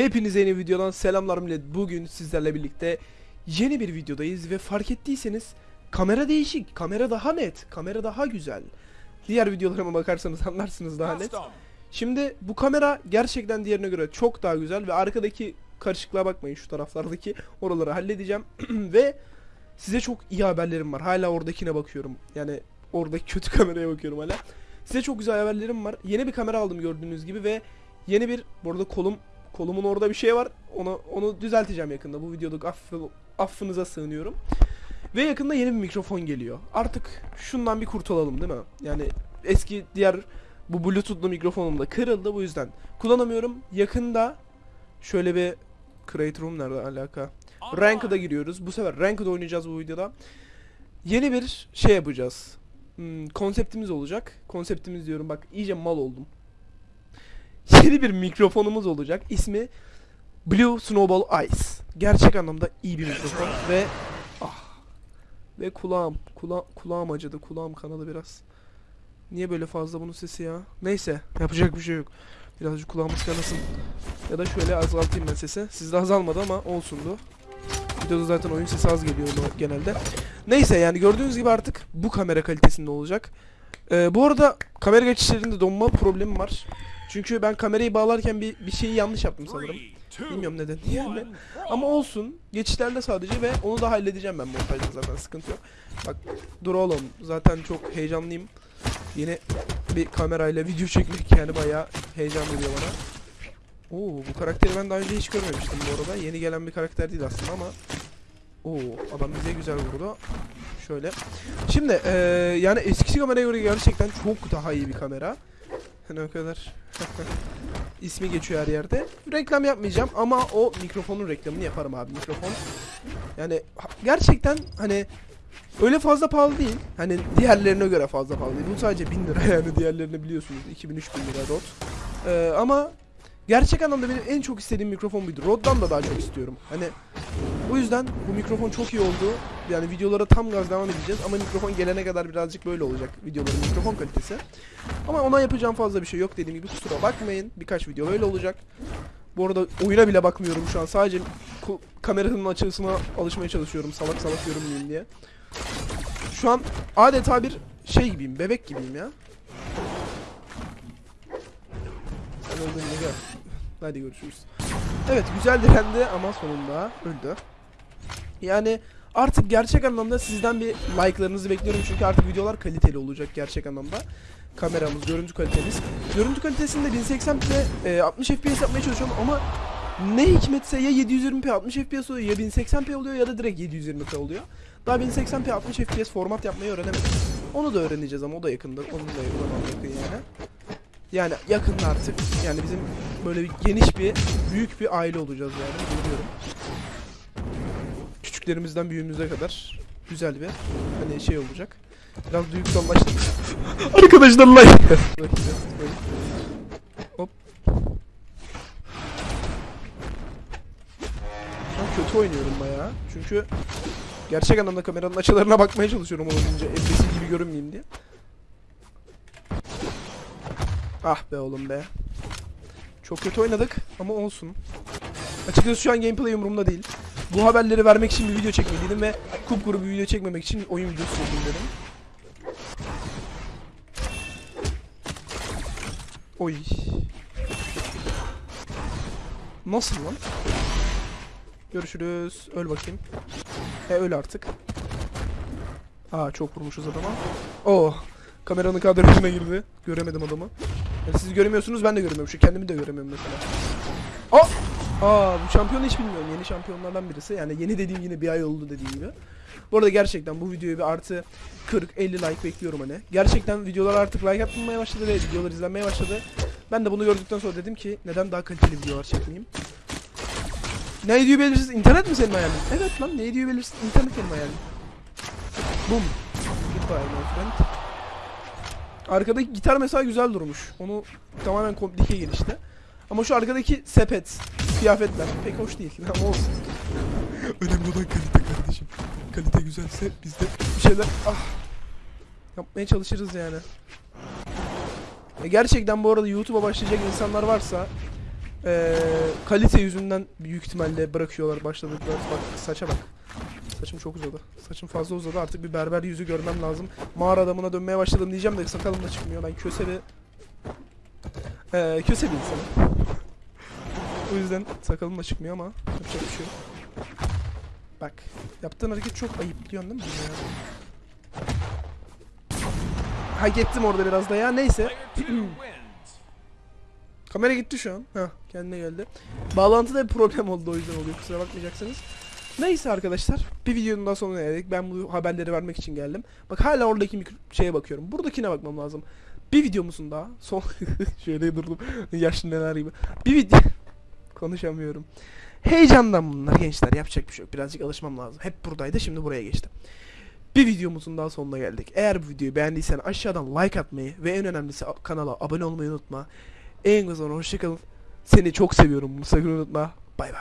Hepinize yeni videodan selamlar millet. Bugün sizlerle birlikte yeni bir videodayız ve fark ettiyseniz kamera değişik, kamera daha net, kamera daha güzel. Diğer videolarıma bakarsanız anlarsınız daha net. Şimdi bu kamera gerçekten diğerine göre çok daha güzel ve arkadaki karışıklığa bakmayın şu taraflardaki oraları halledeceğim ve size çok iyi haberlerim var. Hala oradakine bakıyorum. Yani oradaki kötü kameraya bakıyorum hala. Size çok güzel haberlerim var. Yeni bir kamera aldım gördüğünüz gibi ve yeni bir bu arada kolum kolumun orada bir şey var. Onu onu düzelteceğim yakında. Bu videoda affı, affınıza sığınıyorum. Ve yakında yeni bir mikrofon geliyor. Artık şundan bir kurtulalım değil mi? Yani eski diğer bu bluetoothlu mikrofonum da kırıldı bu yüzden kullanamıyorum. Yakında şöyle bir Create Room nerede alaka? Ranked'a giriyoruz. Bu sefer Ranked'da oynayacağız bu videoda. Yeni bir şey yapacağız. Hmm, konseptimiz olacak. Konseptimiz diyorum bak iyice mal oldum. Yeni bir mikrofonumuz olacak. İsmi Blue Snowball Ice. Gerçek anlamda iyi bir mikrofon ve ah ve kulağım kula kulağım acıdı. Kulağım kanadı biraz. Niye böyle fazla bunun sesi ya? Neyse yapacak bir şey yok. Birazcık kulağımız kanasın. Ya da şöyle azaltayım ben sesi. Sizde azalmadı ama olsundu. Videoda zaten oyun sesi az geliyor genelde. Neyse yani gördüğünüz gibi artık bu kamera kalitesinde olacak. Ee, bu arada kamera geçişlerinde donma problemi var. Çünkü ben kamerayı bağlarken bir, bir şeyi yanlış yaptım sanırım. Bilmiyorum neden yani. Ama olsun. Geçişlerde sadece ve onu da halledeceğim ben montajda zaten sıkıntı yok. Bak dur oğlum zaten çok heyecanlıyım. Yeni bir kamerayla video çekmek yani bayağı heyecan veriyor bana. Oo bu karakteri ben daha önce hiç görmemiştim bu arada. Yeni gelen bir karakter değil aslında ama Oo adam bize güzel vurdu. Şöyle. Şimdi eee yani eskisi kameraya göre gerçekten çok daha iyi bir kamera. Hani o kadar ismi geçiyor her yerde. Reklam yapmayacağım ama o mikrofonun reklamını yaparım abi. Mikrofon yani gerçekten hani öyle fazla pahalı değil. Hani diğerlerine göre fazla pahalı değil. Bu sadece 1000 lira yani diğerlerini biliyorsunuz. 2000-3000 lira Rode. Eee, ama gerçek anlamda benim en çok istediğim mikrofon buydu. Rode'dan da daha çok istiyorum. Hani o yüzden bu mikrofon çok iyi oldu. Yani videolara tam gaz devam edeceğiz ama mikrofon gelene kadar birazcık böyle olacak videoların mikrofon kalitesi. Ama ona yapacağım fazla bir şey yok dediğim gibi kusura bakmayın. Birkaç video böyle olacak. Bu arada oyuna bile bakmıyorum şu an. Sadece kameranın açısına alışmaya çalışıyorum. Salak salak görünmeyeyim diye. Şu an adeta bir şey gibiyim. Bebek gibiyim ya. Sen öldün gel. Hadi görüşürüz. Evet güzel direndi ama sonunda öldü. Yani artık gerçek anlamda sizden bir like'larınızı bekliyorum çünkü artık videolar kaliteli olacak gerçek anlamda. Kameramız, görüntü kalitemiz. Görüntü kalitesinde 1080p e, 60 FPS yapmaya çalışıyorum ama ne hikmetse ya 720p 60 FPS oluyor ya 1080p oluyor ya da direkt 720p oluyor. Daha 1080p 60 FPS format yapmayı öğrenemedim. Onu da öğreneceğiz ama o da yakında. Onun da yakın yani. Yani yakın artık. Yani bizim böyle bir geniş bir büyük bir aile olacağız yani biliyorum. Küçüklerimizden büyüğümüze kadar güzel bir hani şey olacak. Biraz duygusallaştık. Arkadaşlar like. Hop. An kötü oynuyorum bayağı. Çünkü gerçek anlamda kameranın açılarına bakmaya çalışıyorum olabildiğince. Embesi gibi görünmeyeyim diye. Ah be oğlum be. Çok kötü oynadık ama olsun. Açıkçası şu an gameplay umurumda değil. Bu haberleri vermek için bir video çekmeliydim ve kupkuru bir video çekmemek için oyun videosu çekeyim dedim. Oy. Nasıl lan? Görüşürüz. Öl bakayım. E öl artık. Aa çok vurmuşuz adama. Oh. Kameranın kadrajına girdi. Göremedim adamı. Yani siz göremiyorsunuz ben de göremiyorum. Şu kendimi de göremiyorum mesela. Aa! Bu şampiyonu hiç bilmiyorum. Yeni şampiyonlardan birisi. Yani yeni dediğim yine bir ay oldu dediğim gibi. Bu arada gerçekten bu videoya bir artı 40-50 like bekliyorum hani. Gerçekten videolar artık like atmaya başladı ve videolar izlenmeye başladı. Ben de bunu gördükten sonra dedim ki neden daha kaliteli videolar çekmeyeyim. Ne diyor belirsiz? İnternet mi senin hayalin? Evet lan ne diyor belirsiz? İnternet benim hayalim. Boom. Goodbye my friend. Arkadaki gitar mesela güzel durmuş. Onu tamamen komplike gelişti. Ama şu arkadaki sepet, kıyafetler pek hoş değil ama olsun. Önemli olan kalite kardeşim. Kalite güzelse biz de bir şeyler ah yapmaya çalışırız yani. E gerçekten bu arada YouTube'a başlayacak insanlar varsa eee kalite yüzünden büyük ihtimalle bırakıyorlar başladıklar. Bak saça bak. Saçım çok uzadı. Saçım fazla uzadı. Artık bir berber yüzü görmem lazım. Mağara adamına dönmeye başladım diyeceğim de sakalım da çıkmıyor. Ben köse bir... Ee, köse bir insanım. O yüzden sakalım da çıkmıyor ama yapacak bir şey yok. Bak. Yaptığın hareket çok ayıp biliyorsun değil mi? Hak ettim orada biraz da ya. Neyse. Kamera gitti şu an. Heh, kendine geldi. Bağlantıda bir problem oldu o yüzden oluyor. Kusura bakmayacaksınız. Neyse arkadaşlar. Bir videonun daha sonuna geldik. Ben bu haberleri vermek için geldim. Bak hala oradaki mikro- şeye bakıyorum. Buradakine bakmam lazım. Bir videomuzun daha. Son... Şöyle durdum. Yaşlı neler gibi. Bir video... Konuşamıyorum. Heyecandan bunlar gençler. Yapacak bir şey yok. Birazcık alışmam lazım. Hep buradaydı. Şimdi buraya geçtim. Bir videomuzun daha sonuna geldik. Eğer bu videoyu beğendiysen aşağıdan like atmayı ve en önemlisi kanala abone olmayı unutma. En güzel hoşçakalın. Seni çok seviyorum. Bunu sakın unutma. Bay bay.